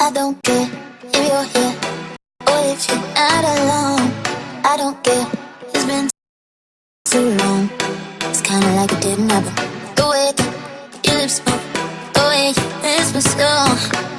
I don't care if you're here or if you're not alone. I don't care. It's been too long. It's kinda like it didn't happen. The way that your lips move, the way you whisper slow.